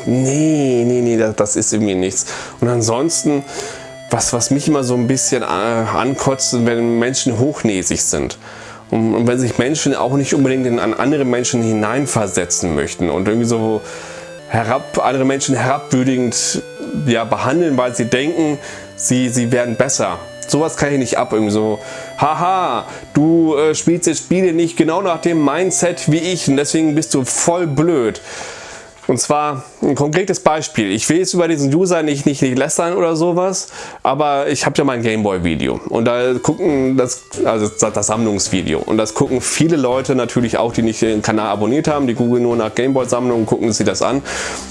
Nee, nee, nee, das, das ist irgendwie nichts. Und ansonsten, was, was mich immer so ein bisschen äh, ankotzt, wenn Menschen hochnäsig sind. Und, wenn sich Menschen auch nicht unbedingt in, an andere Menschen hineinversetzen möchten und irgendwie so herab, andere Menschen herabwürdigend ja, behandeln, weil sie denken, sie, sie werden besser. Sowas kann ich nicht ab. Irgendwie so, haha, du äh, spielst jetzt Spiele nicht genau nach dem Mindset wie ich und deswegen bist du voll blöd. Und zwar ein konkretes Beispiel. Ich will jetzt über diesen User nicht, nicht, nicht lästern oder sowas, aber ich habe ja mein Gameboy-Video und da gucken das, also das Sammlungsvideo und das gucken viele Leute natürlich auch, die nicht den Kanal abonniert haben, die googeln nur nach Gameboy-Sammlung und gucken sich das an.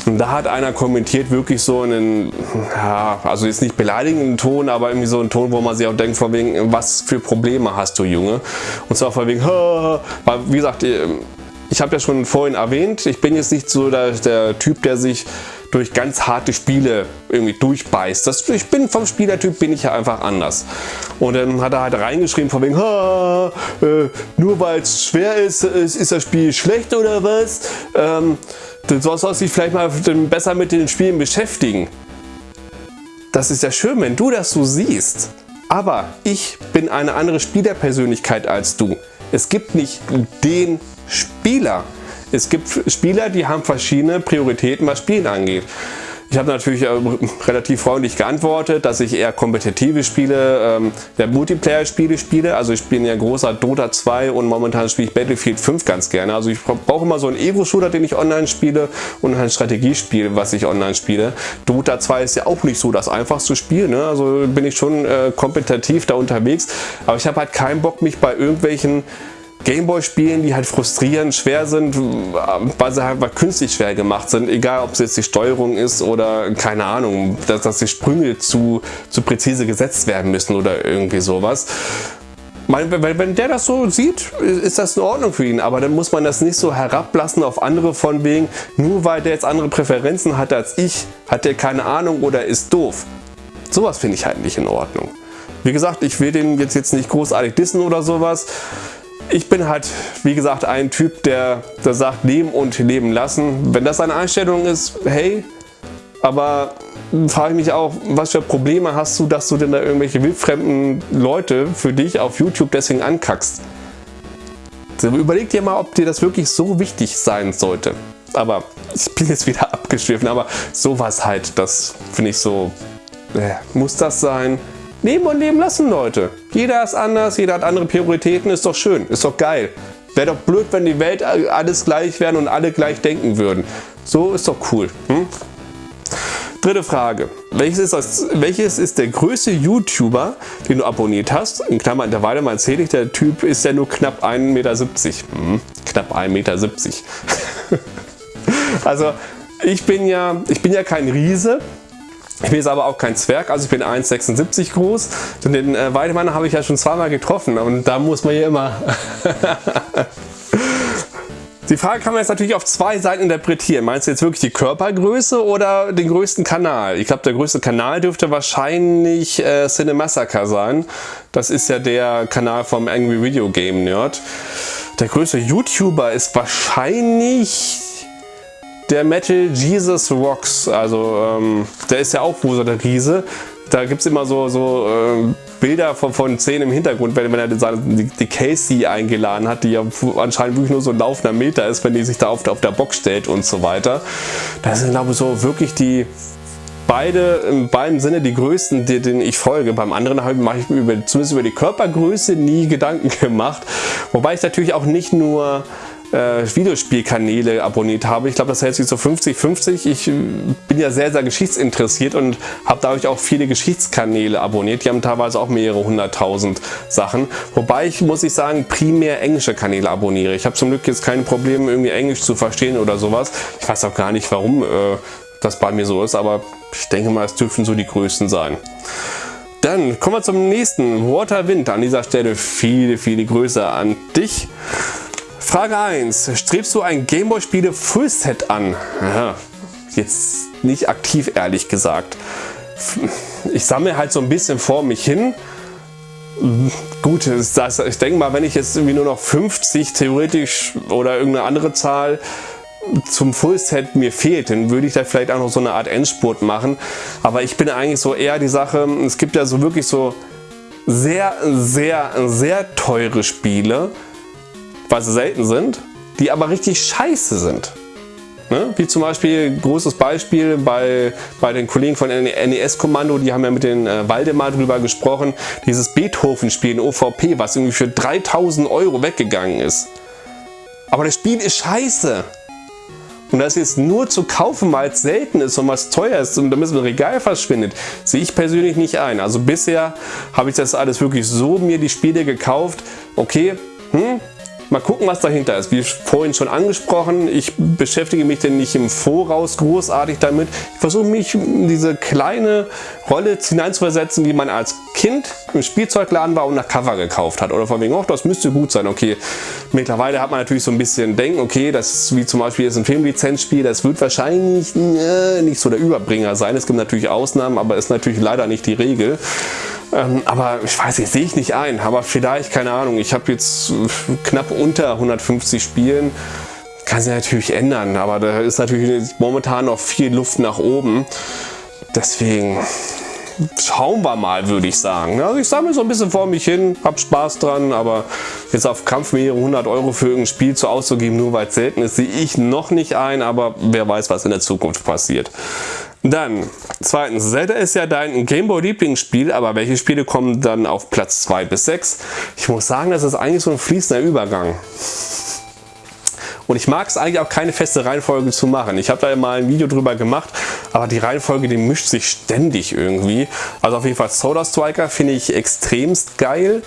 Und da hat einer kommentiert wirklich so einen, ja, also jetzt nicht beleidigenden Ton, aber irgendwie so einen Ton, wo man sich auch denkt, von wegen, was für Probleme hast du, Junge? Und zwar von wegen, [LAUGHS] weil wie gesagt, ich habe ja schon vorhin erwähnt, ich bin jetzt nicht so der, der, Typ, der sich durch ganz harte Spiele irgendwie durchbeißt. Das, ich bin vom Spielertyp bin ich ja einfach anders. Und dann hat er halt reingeschrieben von wegen, äh, nur weil es schwer ist, ist, ist, das Spiel schlecht oder was? Ähm, du sollst dich vielleicht mal besser mit den Spielen beschäftigen. Das ist ja schön, wenn du das so siehst. Aber ich bin eine andere Spielerpersönlichkeit als du. Es gibt nicht den Spieler. Es gibt Spieler, die haben verschiedene Prioritäten, was Spielen angeht. Ich habe natürlich äh, relativ freundlich geantwortet, dass ich eher kompetitive Spiele, ähm, der Multiplayer-Spiele spiele. Also ich bin ja großer Dota 2 und momentan spiele ich Battlefield 5 ganz gerne. Also ich brauche immer so einen Evo-Shooter, den ich online spiele und ein Strategiespiel, was ich online spiele. Dota 2 ist ja auch nicht so das einfachste Spiel, ne? also bin ich schon äh, kompetitiv da unterwegs. Aber ich habe halt keinen Bock, mich bei irgendwelchen Gameboy-Spielen, die halt frustrierend schwer sind, weil sie halt künstlich schwer gemacht sind, egal ob es jetzt die Steuerung ist oder keine Ahnung, dass, dass die Sprünge zu, zu präzise gesetzt werden müssen oder irgendwie sowas. Wenn der das so sieht, ist das in Ordnung für ihn, aber dann muss man das nicht so herablassen auf andere von wegen, nur weil der jetzt andere Präferenzen hat als ich, hat der keine Ahnung oder ist doof. Sowas finde ich halt nicht in Ordnung. Wie gesagt, ich will den jetzt, jetzt nicht großartig dissen oder sowas. Ich bin halt, wie gesagt, ein Typ, der, der sagt, leben und leben lassen. Wenn das eine Einstellung ist, hey, aber frage ich mich auch, was für Probleme hast du, dass du denn da irgendwelche wildfremden Leute für dich auf YouTube deswegen ankackst. Überleg dir mal, ob dir das wirklich so wichtig sein sollte. Aber ich bin jetzt wieder [LAUGHS] abgeschwiffen, aber sowas halt, das finde ich so, äh, muss das sein? Leben und leben lassen, Leute. Jeder ist anders, jeder hat andere Prioritäten, ist doch schön, ist doch geil. Wäre doch blöd, wenn die Welt alles gleich wären und alle gleich denken würden. So ist doch cool. Hm? Dritte Frage. Welches ist, das, welches ist der größte YouTuber, den du abonniert hast? In Klammern, der Weile mal erzähle ich, der Typ ist ja nur knapp 1,70 Meter. Hm, knapp 1,70 Meter. [LAUGHS] also ich bin ja, ich bin ja kein Riese, ich bin jetzt aber auch kein Zwerg, also ich bin 1,76 groß. Und den äh, Weidemann habe ich ja schon zweimal getroffen und da muss man ja immer... [LAUGHS] Die Frage kann man jetzt natürlich auf zwei Seiten interpretieren. Meinst du jetzt wirklich die Körpergröße oder den größten Kanal? Ich glaube, der größte Kanal dürfte wahrscheinlich äh, Cinemassacre sein. Das ist ja der Kanal vom Angry Video Game Nerd. Der größte YouTuber ist wahrscheinlich der Metal Jesus Rocks, also ähm, der ist ja auch wohl so der Riese. Da gibt es immer so, so äh, Bilder von, von Szenen im Hintergrund, wenn, wenn er die, die Casey eingeladen hat, die ja anscheinend wirklich nur so ein laufender Meter ist, wenn die sich da auf, auf der Box stellt und so weiter. Das sind glaube ich so wirklich die beide in beiden Sinne die größten, denen ich folge. Beim anderen habe ich mir über, zumindest über die Körpergröße nie Gedanken [LAUGHS] gemacht. Wobei ich natürlich auch nicht nur äh, Videospielkanäle abonniert habe. Ich glaube, das hält sich so 50-50. Ich äh, bin ja sehr, sehr geschichtsinteressiert und habe dadurch auch viele Geschichtskanäle abonniert. Die haben teilweise auch mehrere hunderttausend Sachen. Wobei ich, muss ich sagen, primär englische Kanäle abonniere. Ich habe zum Glück jetzt keine Probleme, irgendwie Englisch zu verstehen oder sowas. Ich weiß auch gar nicht, warum äh, das bei mir so ist, aber ich denke mal, es dürfen so die größten sein. Dann kommen wir zum nächsten. Waterwind. An dieser Stelle viele, viele Grüße an dich. Frage 1. Strebst du ein Gameboy-Spiele Fullset an? Ja, jetzt nicht aktiv, ehrlich gesagt. ich sammle halt so ein bisschen vor mich hin. Gut, das, ich denke mal, wenn ich jetzt irgendwie nur noch 50 theoretisch oder irgendeine andere Zahl zum Fullset mir fehlt, dann würde ich da vielleicht auch noch so eine Art Endspurt machen. Aber ich bin eigentlich so eher die Sache, es gibt ja so wirklich so sehr, sehr, sehr teure Spiele, weil sie selten sind, die aber richtig scheiße sind. Ne? Wie zum Beispiel, großes Beispiel bei, bei den Kollegen von NES-Kommando, die haben ja mit den äh, Waldemar drüber gesprochen, dieses Beethoven-Spiel in OVP, was irgendwie für 3000 Euro weggegangen ist. Aber das Spiel ist scheiße. Und das jetzt nur zu kaufen, weil es selten ist und was teuer ist und damit es im Regal verschwindet, sehe ich persönlich nicht ein. Also bisher habe ich das alles wirklich so mir die Spiele gekauft. Okay, hm, Mal gucken, was dahinter ist. Wie vorhin schon angesprochen, ich beschäftige mich denn nicht im Voraus großartig damit. Ich versuche mich in diese kleine Rolle hineinzuversetzen, wie man als Kind im Spielzeugladen war und nach Cover gekauft hat. Oder von wegen, oh, das müsste gut sein. Okay, mittlerweile hat man natürlich so ein bisschen Denken, okay, das ist wie zum Beispiel jetzt ein Filmlizenzspiel, das wird wahrscheinlich äh, nicht so der Überbringer sein. Es gibt natürlich Ausnahmen, aber ist natürlich leider nicht die Regel. Ähm, aber ich weiß nicht, sehe ich nicht ein. Aber vielleicht, keine Ahnung, ich habe jetzt knapp unter 150 Spielen. Kann sich natürlich ändern, aber da ist natürlich momentan noch viel Luft nach oben. Deswegen schauen wir mal, würde ich sagen. Also ich sammle so ein bisschen vor mich hin, habe Spaß dran, aber jetzt auf Kampf mehrere 100 Euro für irgendein Spiel zu auszugeben, nur weil es selten ist, sehe ich noch nicht ein, aber wer weiß, was in der Zukunft passiert. Dann, zweitens, Zelda ist ja dein Gameboy-Lieblingsspiel, aber welche Spiele kommen dann auf Platz 2 bis 6? Ich muss sagen, das ist eigentlich so ein fließender Übergang. Und ich mag es eigentlich auch keine feste Reihenfolge zu machen. Ich habe da mal ein Video drüber gemacht, aber die Reihenfolge, die mischt sich ständig irgendwie. Also auf jeden Fall Soda Striker finde ich extremst geil.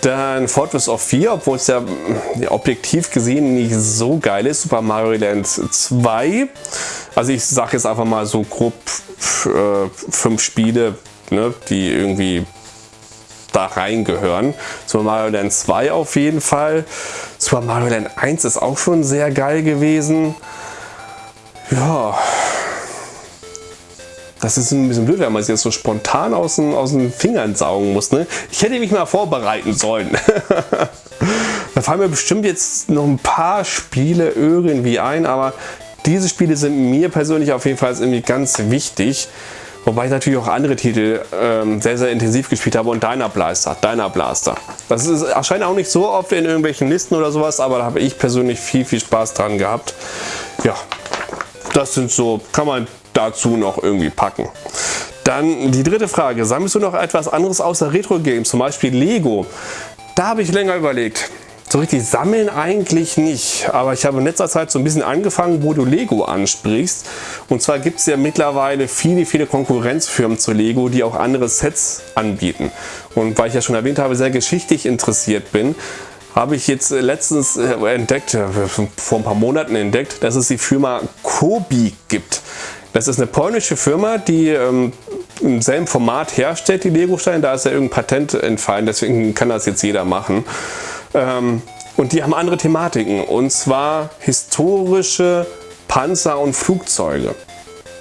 Dann Fortress of 4, obwohl es ja objektiv gesehen nicht so geil ist. Super Mario Land 2. Also ich sage jetzt einfach mal so grob äh, fünf Spiele, ne, die irgendwie da reingehören. Super Mario Land 2 auf jeden Fall. Super Mario Land 1 ist auch schon sehr geil gewesen. Ja, das ist ein bisschen blöd, wenn man es jetzt so spontan aus den, aus den Fingern saugen muss. Ne? Ich hätte mich mal vorbereiten sollen. [LAUGHS] da fallen mir bestimmt jetzt noch ein paar Spiele irgendwie ein, aber diese Spiele sind mir persönlich auf jeden Fall irgendwie ganz wichtig. Wobei ich natürlich auch andere Titel ähm, sehr, sehr intensiv gespielt habe und Dyna Blaster, Dyna Blaster. Das ist, erscheint auch nicht so oft in irgendwelchen Listen oder sowas, aber da habe ich persönlich viel, viel Spaß dran gehabt. Ja, das sind so, kann man dazu noch irgendwie packen. Dann die dritte Frage, sammelst du noch etwas anderes außer Retro-Games, zum Beispiel Lego? Da habe ich länger überlegt. So richtig sammeln eigentlich nicht, aber ich habe in letzter Zeit so ein bisschen angefangen, wo du Lego ansprichst. Und zwar gibt es ja mittlerweile viele, viele Konkurrenzfirmen zu Lego, die auch andere Sets anbieten. Und weil ich ja schon erwähnt habe, sehr geschichtlich interessiert bin, habe ich jetzt letztens äh, entdeckt, äh, vor ein paar Monaten entdeckt, dass es die Firma Kobi gibt. Das ist eine polnische Firma, die ähm, im selben Format herstellt, die Lego-Steine. Da ist ja irgendein Patent entfallen, deswegen kann das jetzt jeder machen. Ähm, und die haben andere Thematiken, und zwar historische Panzer und Flugzeuge.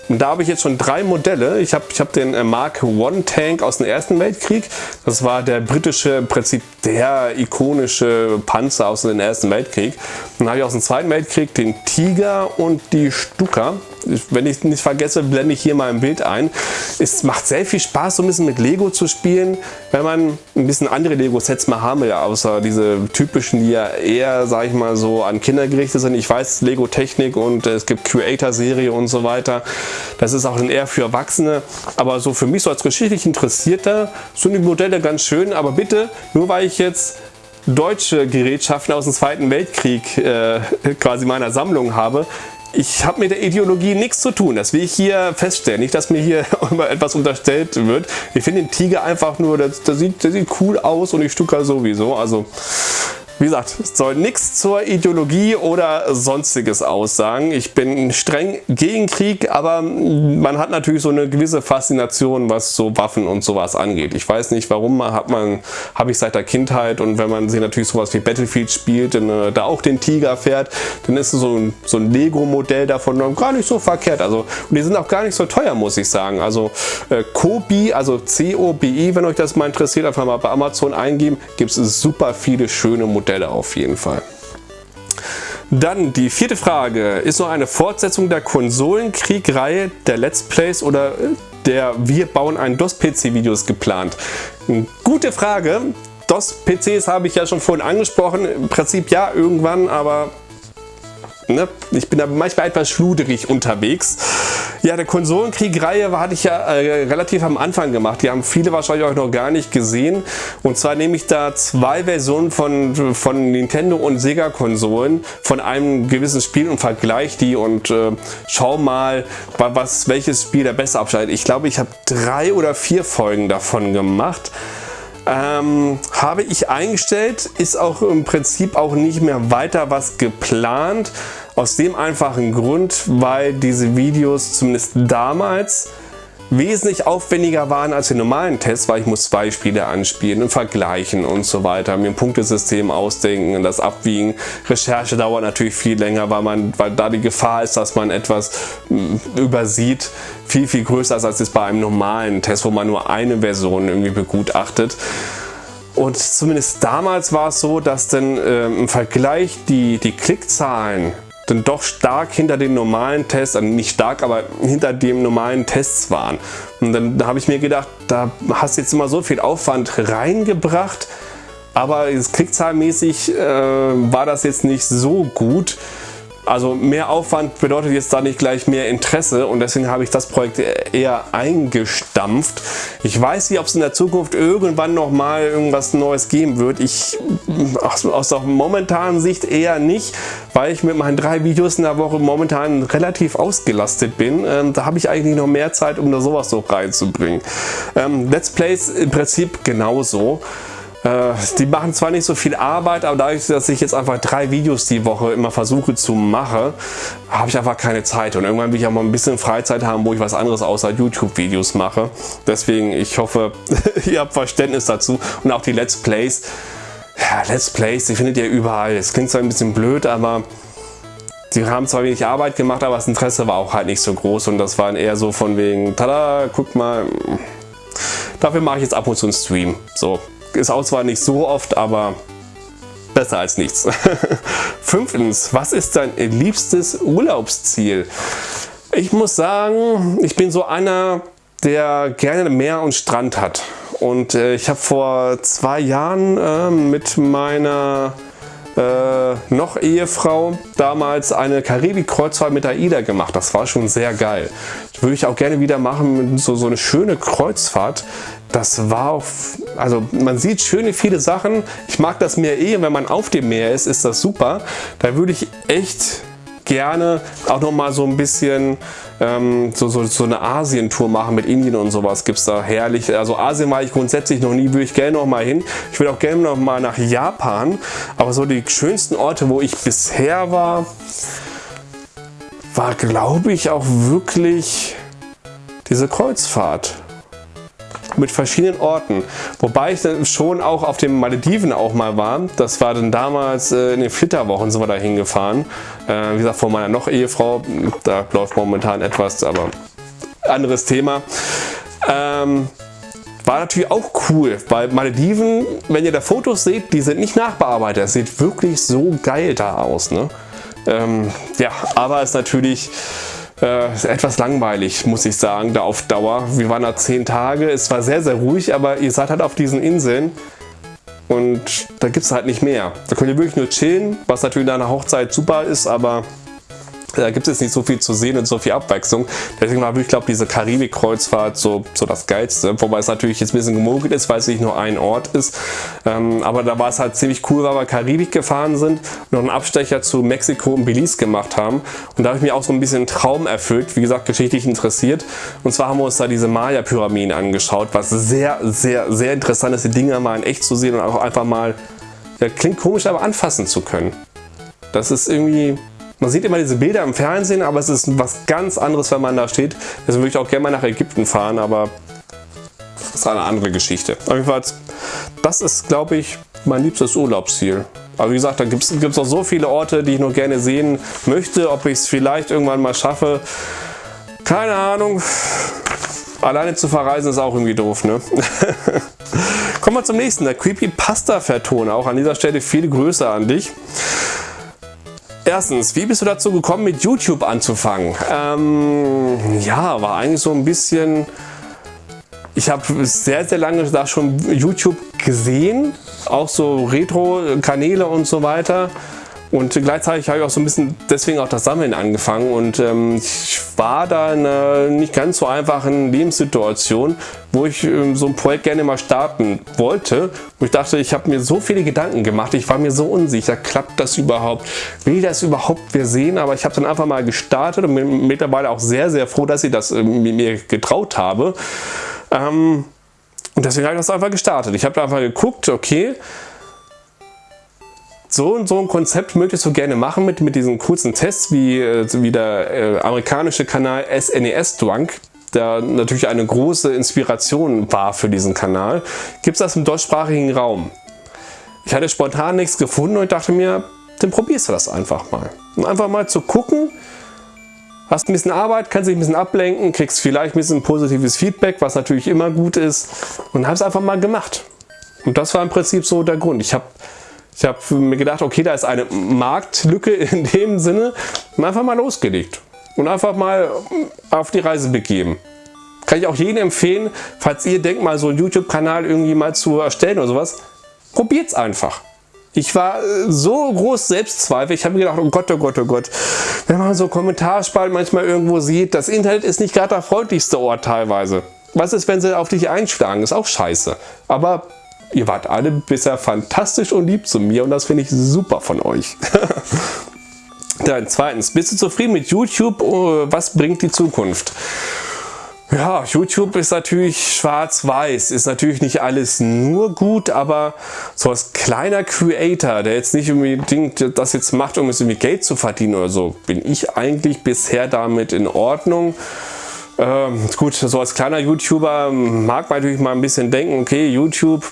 Und da habe ich jetzt schon drei Modelle. Ich habe ich hab den äh, Mark One Tank aus dem Ersten Weltkrieg. Das war der britische, im Prinzip der ikonische Panzer aus dem Ersten Weltkrieg. Dann habe ich aus dem Zweiten Weltkrieg den Tiger und die Stuka wenn ich nicht vergesse, blende ich hier mal ein Bild ein. Es macht sehr viel Spaß, so ein bisschen mit Lego zu spielen, wenn man ein bisschen andere Lego-Sets mal haben will, außer diese typischen, die ja eher, sag ich mal, so an Kinder gerichtet sind. Ich weiß, Lego-Technik und es gibt Creator-Serie und so weiter. Das ist auch dann eher für Erwachsene. Aber so für mich so als geschichtlich Interessierter sind die Modelle ganz schön. Aber bitte, nur weil ich jetzt deutsche Gerätschaften aus dem Zweiten Weltkrieg äh, [LAUGHS] quasi meiner Sammlung habe, ich habe mit der Ideologie nichts zu tun. Das will ich hier feststellen. Nicht, dass mir hier [LAUGHS] immer etwas unterstellt wird. Ich finde den Tiger einfach nur, der, der, sieht, der sieht cool aus und die Stuka sowieso. Also Wie gesagt, es soll nichts zur Ideologie oder sonstiges aussagen. Ich bin streng gegen Krieg, aber man hat natürlich so eine gewisse Faszination, was so Waffen und sowas angeht. Ich weiß nicht, warum hat man, habe ich seit der Kindheit und wenn man sich natürlich sowas wie Battlefield spielt, und, äh, da auch den Tiger fährt, dann ist so ein, so ein Lego-Modell davon gar nicht so verkehrt. Also, und die sind auch gar nicht so teuer, muss ich sagen. Also äh, Kobi, also C-O-B-I, wenn euch das mal interessiert, einfach mal bei Amazon eingeben, gibt es super viele schöne Modelle Modelle auf jeden Fall. Dann die vierte Frage. Ist noch eine Fortsetzung der Konsolenkrieg-Reihe der Let's Plays oder der Wir bauen ein DOS-PC-Videos geplant? Gute Frage. DOS-PCs habe ich ja schon vorhin angesprochen. Im Prinzip ja, irgendwann, aber Ne? Ich bin da manchmal etwas schluderig unterwegs. Ja, der Konsolenkrieg-Reihe hatte ich ja äh, relativ am Anfang gemacht. Die haben viele wahrscheinlich auch noch gar nicht gesehen. Und zwar nehme ich da zwei Versionen von, von Nintendo und Sega-Konsolen von einem gewissen Spiel und vergleiche die und äh, schau mal, was, welches Spiel der besser abschneidet. Ich glaube, ich habe drei oder vier Folgen davon gemacht. Ähm, habe ich eingestellt, ist auch im Prinzip auch nicht mehr weiter was geplant. Aus dem einfachen Grund, weil diese Videos zumindest damals wesentlich aufwendiger waren als die normalen Tests, weil ich muss zwei Spiele anspielen und vergleichen und so weiter, mir ein Punktesystem ausdenken und das abwiegen. Recherche dauert natürlich viel länger, weil, man, weil da die Gefahr ist, dass man etwas hm, übersieht, viel, viel größer ist als es bei einem normalen Test, wo man nur eine Version irgendwie begutachtet. Und zumindest damals war es so, dass dann äh, im Vergleich die, die Klickzahlen dann doch stark hinter den normalen Tests, also nicht stark, aber hinter dem normalen Tests waren. Und dann habe ich mir gedacht, da hast du jetzt immer so viel Aufwand reingebracht, aber klickzahlmäßig äh, war das jetzt nicht so gut. Also mehr Aufwand bedeutet jetzt da nicht gleich mehr Interesse und deswegen habe ich das Projekt eher eingestampft. Ich weiß nicht, ob es in der Zukunft irgendwann noch mal irgendwas Neues geben wird. Ich aus der momentanen Sicht eher nicht, weil ich mit meinen drei Videos in der Woche momentan relativ ausgelastet bin. Ähm, da habe ich eigentlich noch mehr Zeit, um da sowas so reinzubringen. Ähm, Let's Plays im Prinzip genauso. Äh, die machen zwar nicht so viel Arbeit, aber dadurch, dass ich jetzt einfach drei Videos die Woche immer versuche zu machen, habe ich einfach keine Zeit. Und irgendwann will ich auch mal ein bisschen Freizeit haben, wo ich was anderes außer YouTube-Videos mache. Deswegen, ich hoffe, [LAUGHS] ihr habt Verständnis dazu. Und auch die Let's Plays. Ja, Let's Plays, die findet ihr überall. Es klingt zwar ein bisschen blöd, aber die haben zwar wenig Arbeit gemacht, aber das Interesse war auch halt nicht so groß. Und das waren eher so von wegen, tada, guck mal, dafür mache ich jetzt ab und zu einen Stream. So, ist auch zwar nicht so oft, aber besser als nichts. [LAUGHS] Fünftens, was ist dein liebstes Urlaubsziel? Ich muss sagen, ich bin so einer, der gerne Meer und Strand hat. Und äh, ich habe vor zwei Jahren äh, mit meiner äh, noch Ehefrau damals eine Karibik-Kreuzfahrt mit AIDA gemacht. Das war schon sehr geil. Das würde ich auch gerne wieder machen, so, so eine schöne Kreuzfahrt. Das war auf, also man sieht schöne viele Sachen. Ich mag das Meer eh, wenn man auf dem Meer ist, ist das super. Da würde ich echt gerne auch noch mal so ein bisschen ähm, so, so, so eine Asien-Tour machen mit Indien und sowas gibt es da herrlich. Also Asien war ich grundsätzlich noch nie, würde ich gerne noch mal hin. Ich will auch gerne noch mal nach Japan, aber so die schönsten Orte, wo ich bisher war, war glaube ich auch wirklich diese Kreuzfahrt mit verschiedenen Orten. Wobei ich dann schon auch auf den Malediven auch mal war. Das war dann damals äh, in den Flitterwochen sind wir da hingefahren. Äh, wie gesagt, vor meiner noch Ehefrau. Da läuft momentan etwas, aber anderes Thema. Ähm, war natürlich auch cool, weil Malediven, wenn ihr da Fotos seht, die sind nicht nachbearbeitet. Das sieht wirklich so geil da aus. Ne? Ähm, ja, aber es ist natürlich äh, etwas langweilig, muss ich sagen, da auf Dauer. Wir waren da zehn Tage, es war sehr, sehr ruhig, aber ihr seid halt auf diesen Inseln und da gibt es halt nicht mehr. Da könnt ihr wirklich nur chillen, was natürlich in einer Hochzeit super ist, aber da gibt es nicht so viel zu sehen und so viel Abwechslung. Deswegen war ich glaube diese Karibik-Kreuzfahrt so, so das Geilste. Wobei es natürlich jetzt ein bisschen gemogelt ist, weil es nicht nur ein Ort ist. Ähm, aber da war es halt ziemlich cool, weil wir Karibik gefahren sind und noch einen Abstecher zu Mexiko und Belize gemacht haben. Und da habe ich mir auch so ein bisschen einen Traum erfüllt. Wie gesagt, geschichtlich interessiert. Und zwar haben wir uns da diese Maya-Pyramiden angeschaut, was sehr, sehr, sehr interessant ist, die Dinger mal in echt zu sehen und auch einfach mal ja, klingt komisch, aber anfassen zu können. Das ist irgendwie, man sieht immer diese Bilder im Fernsehen, aber es ist was ganz anderes, wenn man da steht. Deswegen würde ich auch gerne mal nach Ägypten fahren, aber das ist eine andere Geschichte. Auf jeden Fall, das ist, glaube ich, mein liebstes Urlaubsziel. Aber wie gesagt, da gibt es noch so viele Orte, die ich noch gerne sehen möchte. Ob ich es vielleicht irgendwann mal schaffe, keine Ahnung. Alleine zu verreisen ist auch irgendwie doof, ne? [LAUGHS] Kommen wir zum nächsten, der Creepypasta-Verton. Auch an dieser Stelle viel Größe an dich. Erstens, wie bist du dazu gekommen, mit YouTube anzufangen? Ähm, ja, war eigentlich so ein bisschen... Ich habe sehr, sehr lange da schon YouTube gesehen, auch so Retro-Kanäle und so weiter. Und gleichzeitig habe ich auch so ein bisschen deswegen auch das Sammeln angefangen und ähm, ich war da in einer nicht ganz so einfachen Lebenssituation, wo ich ähm, so ein Projekt gerne mal starten wollte. Wo ich dachte, ich habe mir so viele Gedanken gemacht, ich war mir so unsicher, klappt das überhaupt, will das überhaupt wer sehen, aber ich habe dann einfach mal gestartet und bin mittlerweile auch sehr, sehr froh, dass ich das äh, mir getraut habe. Ähm, und deswegen habe ich das einfach gestartet. Ich habe einfach geguckt, okay, so und so ein Konzept möchtest du gerne machen mit, mit diesen kurzen Tests, wie, äh, wie der äh, amerikanische Kanal SNES Drunk, der natürlich eine große Inspiration war für diesen Kanal. Gibt es das im deutschsprachigen Raum? Ich hatte spontan nichts gefunden und dachte mir, dann probierst du das einfach mal. Und einfach mal zu gucken, hast ein bisschen Arbeit, kannst dich ein bisschen ablenken, kriegst vielleicht ein bisschen positives Feedback, was natürlich immer gut ist und habe es einfach mal gemacht. Und das war im Prinzip so der Grund. Ich habe ich habe mir gedacht, okay, da ist eine Marktlücke [LAUGHS] in dem Sinne. Und einfach mal losgelegt und einfach mal auf die Reise begeben. Kann ich auch jedem empfehlen, falls ihr denkt mal so einen YouTube-Kanal irgendwie mal zu erstellen oder sowas, probiert es einfach. Ich war so groß Selbstzweifel, ich habe mir gedacht, oh Gott, oh Gott, oh Gott. Wenn man so Kommentarspalten manchmal irgendwo sieht, das Internet ist nicht gerade der freundlichste Ort teilweise. Was ist, wenn sie auf dich einschlagen? Ist auch scheiße. Aber Ihr wart alle bisher fantastisch und lieb zu mir und das finde ich super von euch. [LAUGHS] Dann zweitens, bist du zufrieden mit YouTube? Oh, was bringt die Zukunft? Ja, YouTube ist natürlich schwarz-weiß, ist natürlich nicht alles nur gut, aber so als kleiner Creator, der jetzt nicht unbedingt das jetzt macht, um es irgendwie Geld zu verdienen oder so, bin ich eigentlich bisher damit in Ordnung. Ähm, gut, so als kleiner YouTuber mag man natürlich mal ein bisschen denken, okay, YouTube,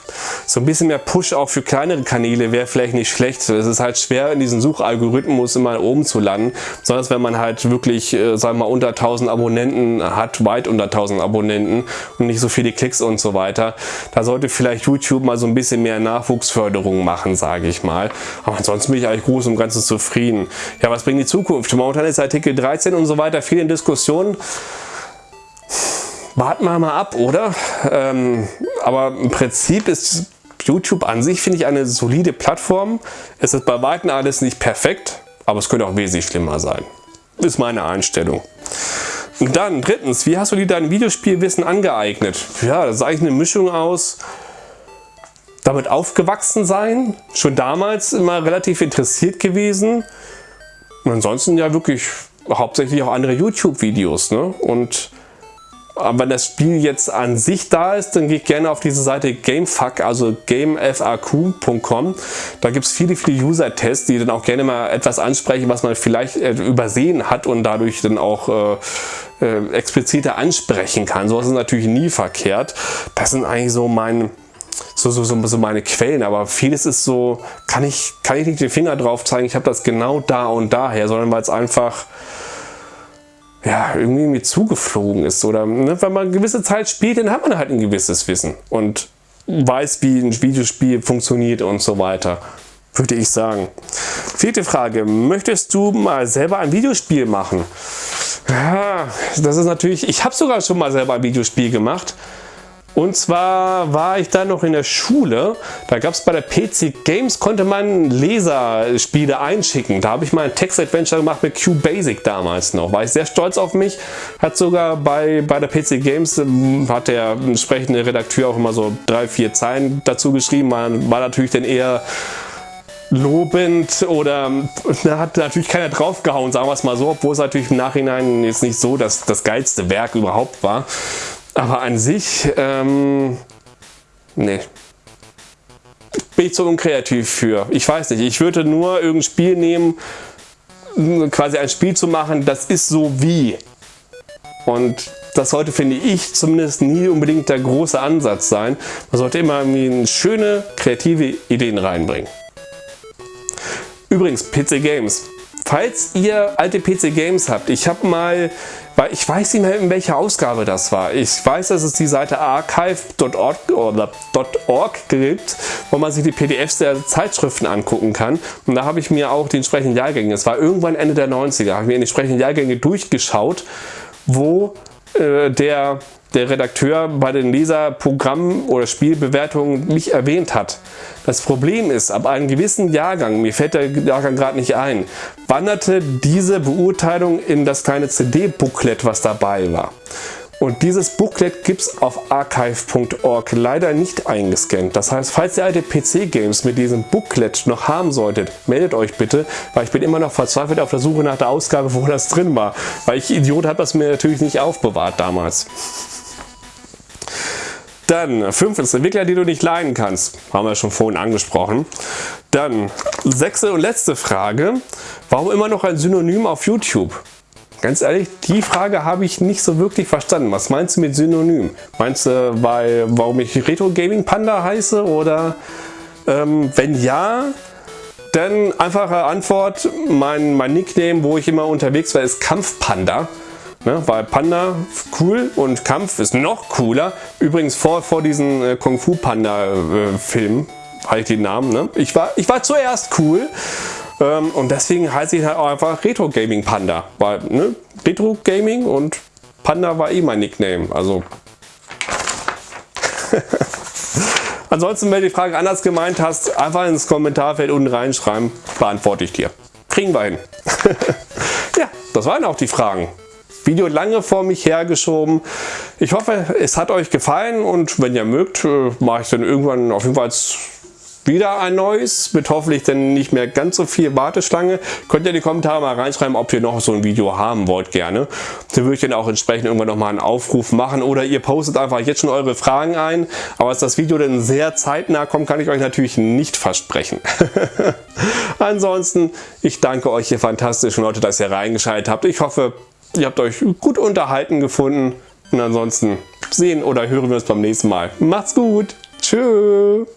so ein bisschen mehr Push auch für kleinere Kanäle wäre vielleicht nicht schlecht. Es ist halt schwer, in diesem Suchalgorithmus immer oben zu landen, besonders wenn man halt wirklich, äh, sagen wir mal, unter 1000 Abonnenten hat, weit unter 1000 Abonnenten und nicht so viele Klicks und so weiter. Da sollte vielleicht YouTube mal so ein bisschen mehr Nachwuchsförderung machen, sage ich mal. Aber ansonsten bin ich eigentlich groß und ganz zufrieden. Ja, was bringt die Zukunft? Momentan ist Artikel 13 und so weiter viele Diskussionen. Warten wir mal ab, oder? Ähm, aber im Prinzip ist YouTube an sich, finde ich, eine solide Plattform. Es ist bei Weitem alles nicht perfekt, aber es könnte auch wesentlich schlimmer sein. Ist meine Einstellung. Und dann drittens, wie hast du dir dein Videospielwissen angeeignet? Ja, das ist eigentlich eine Mischung aus damit aufgewachsen sein, schon damals immer relativ interessiert gewesen und ansonsten ja wirklich hauptsächlich auch andere YouTube-Videos. Ne? Und wenn das Spiel jetzt an sich da ist, dann ich gerne auf diese Seite Gamefuck, also gamefaq.com. Da gibt es viele, viele User-Tests, die dann auch gerne mal etwas ansprechen, was man vielleicht äh, übersehen hat und dadurch dann auch äh, äh, expliziter ansprechen kann. So ist natürlich nie verkehrt. Das sind eigentlich so mein, so, so, so, so meine Quellen, aber vieles ist so, kann ich, kann ich nicht den Finger drauf zeigen, ich habe das genau da und daher, sondern weil es einfach ja, irgendwie mir zugeflogen ist. Oder ne, wenn man eine gewisse Zeit spielt, dann hat man halt ein gewisses Wissen und weiß, wie ein Videospiel funktioniert und so weiter. Würde ich sagen. Vierte Frage. Möchtest du mal selber ein Videospiel machen? Ja, das ist natürlich, ich habe sogar schon mal selber ein Videospiel gemacht. Und zwar war ich da noch in der Schule, da gab es bei der PC Games, konnte man Laserspiele einschicken. Da habe ich mal ein Text-Adventure gemacht mit QBasic damals noch. War ich sehr stolz auf mich. Hat sogar bei, bei der PC Games, ähm, hat der entsprechende Redakteur auch immer so drei, vier Zeilen dazu geschrieben. Man war natürlich dann eher lobend oder da hat natürlich keiner draufgehauen, sagen wir es mal so, obwohl es natürlich im Nachhinein jetzt nicht so das, das geilste Werk überhaupt war. Aber an sich, ähm, nee. bin ich zu unkreativ für. Ich weiß nicht, ich würde nur irgendein Spiel nehmen, quasi ein Spiel zu machen, das ist so wie. Und das sollte, finde ich, zumindest nie unbedingt der große Ansatz sein. Man sollte immer schöne, kreative Ideen reinbringen. Übrigens, PC Games. Falls ihr alte PC Games habt, ich habe mal, weil ich weiß nicht mehr in welcher Ausgabe das war. Ich weiß, dass es die Seite archive.org gibt, wo man sich die PDFs der Zeitschriften angucken kann. Und da habe ich mir auch die entsprechenden Jahrgänge, es war irgendwann Ende der 90er, habe ich mir die entsprechenden Jahrgänge durchgeschaut, wo äh, der der Redakteur bei den Leserprogrammen oder Spielbewertungen mich erwähnt hat. Das Problem ist, ab einem gewissen Jahrgang, mir fällt der Jahrgang gerade nicht ein, wanderte diese Beurteilung in das kleine CD-Booklet, was dabei war. Und dieses Booklet gibt es auf archive.org leider nicht eingescannt. Das heißt, falls ihr alte PC-Games mit diesem Booklet noch haben solltet, meldet euch bitte, weil ich bin immer noch verzweifelt auf der Suche nach der Ausgabe, wo das drin war. Weil ich Idiot habe das mir natürlich nicht aufbewahrt damals. Dann fünftens, Entwickler, die du nicht leiden kannst. Haben wir schon vorhin angesprochen. Dann sechste und letzte Frage. Warum immer noch ein Synonym auf YouTube? Ganz ehrlich, die Frage habe ich nicht so wirklich verstanden. Was meinst du mit Synonym? Meinst du, weil, warum ich Retro Gaming Panda heiße? Oder ähm, wenn ja, dann einfache Antwort. Mein, mein Nickname, wo ich immer unterwegs war, ist Kampfpanda. Ne, weil Panda cool und Kampf ist noch cooler. Übrigens vor, vor diesen äh, Kung Fu Panda äh, Film, halt den Namen. Ne? Ich, war, ich war zuerst cool ähm, und deswegen heiße ich halt auch einfach Retro Gaming Panda. Weil ne, Retro Gaming und Panda war eh mein Nickname. Also [LAUGHS] Ansonsten, wenn du die Frage anders gemeint hast, einfach ins Kommentarfeld unten reinschreiben, beantworte ich dir. Kriegen wir hin. [LAUGHS] ja, das waren auch die Fragen. Video lange vor mich hergeschoben. Ich hoffe, es hat euch gefallen und wenn ihr mögt, äh, mache ich dann irgendwann auf jeden Fall wieder ein neues, mit hoffentlich dann nicht mehr ganz so viel Warteschlange. Könnt ihr in die Kommentare mal reinschreiben, ob ihr noch so ein Video haben wollt gerne. Dann würde ich dann auch entsprechend irgendwann nochmal einen Aufruf machen oder ihr postet einfach jetzt schon eure Fragen ein. Aber dass das Video dann sehr zeitnah kommt, kann ich euch natürlich nicht versprechen. [LAUGHS] Ansonsten, ich danke euch ihr fantastischen Leute, dass ihr reingeschaltet habt. Ich hoffe, Ihr habt euch gut unterhalten gefunden. Und ansonsten sehen oder hören wir uns beim nächsten Mal. Macht's gut. Tschüss.